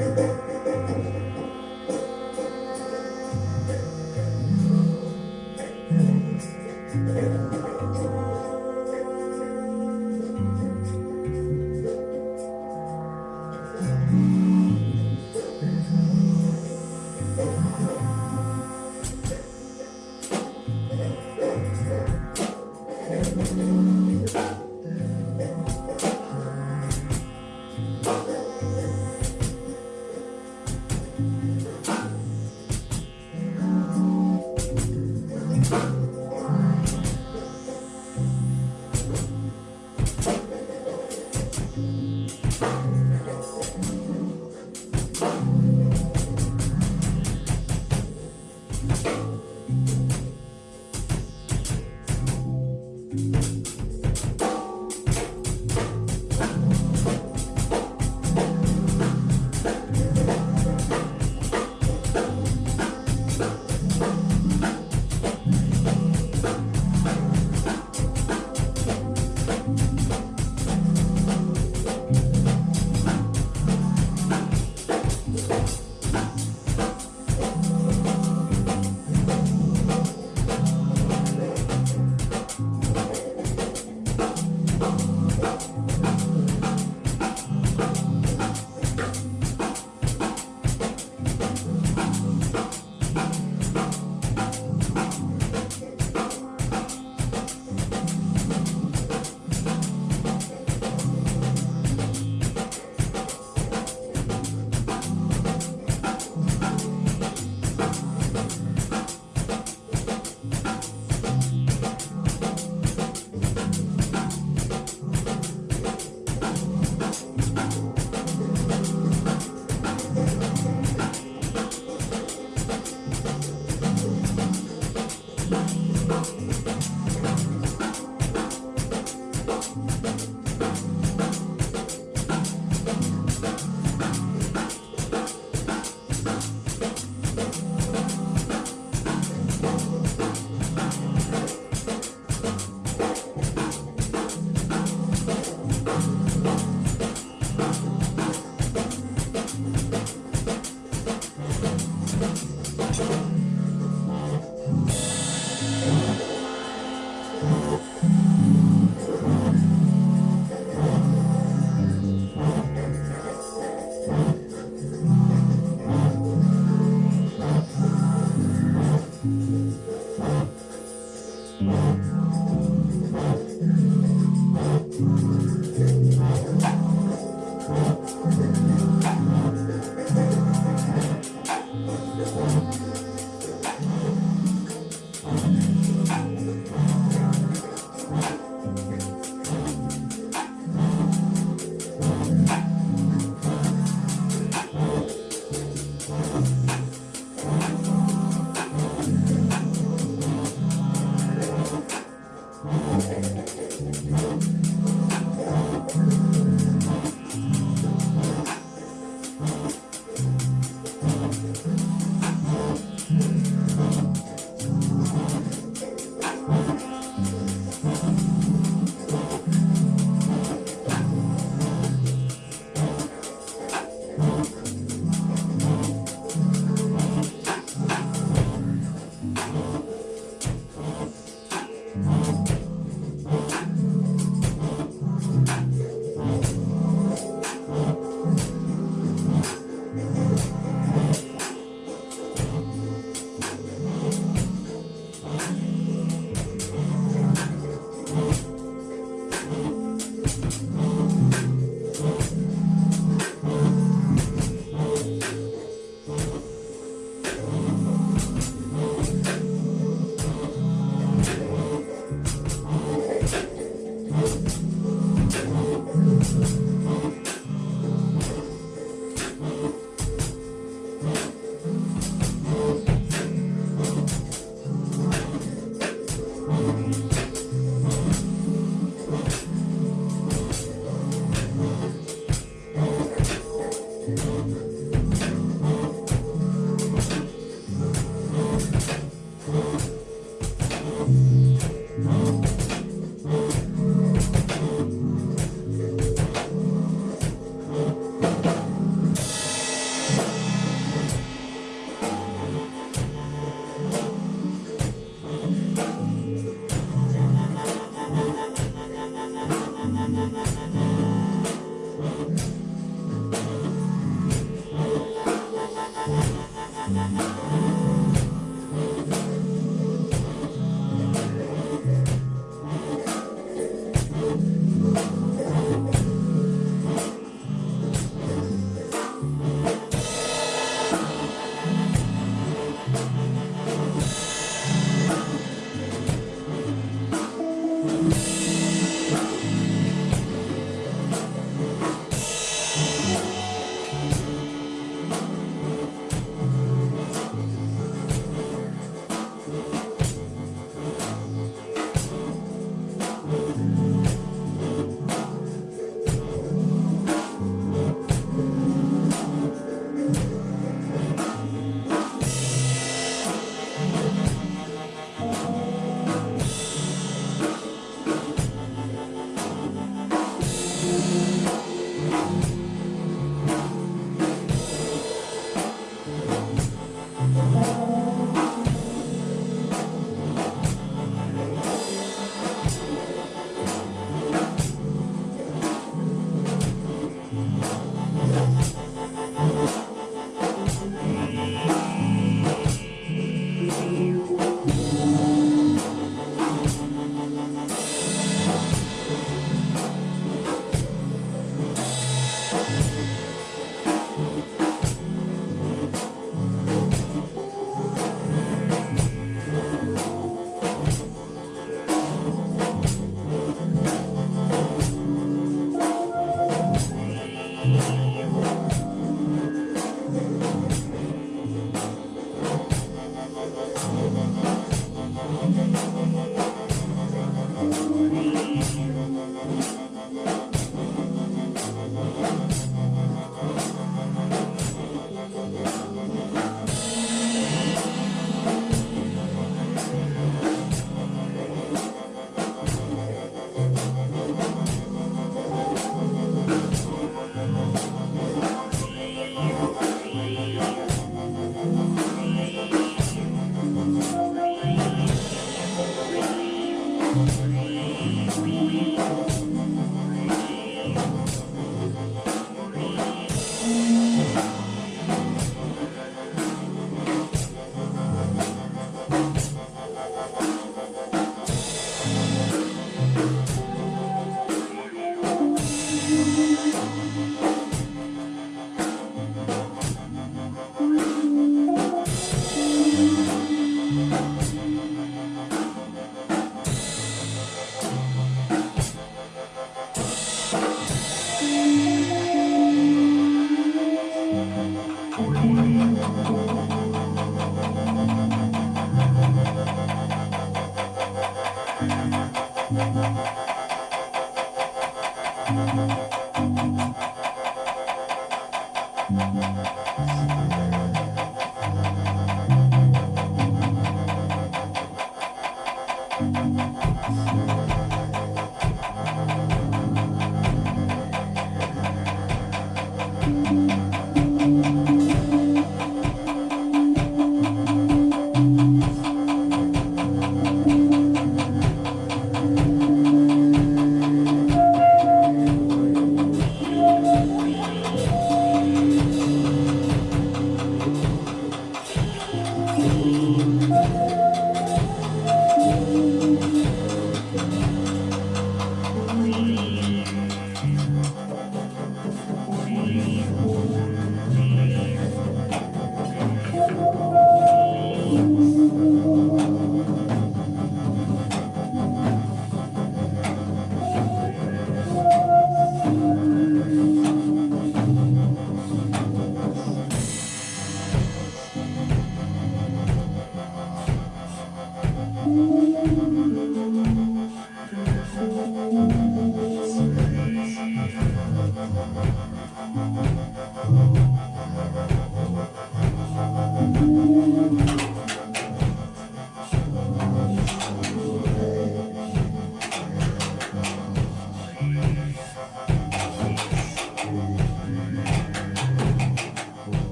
Amen. Bye.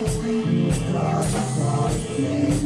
Are ever seen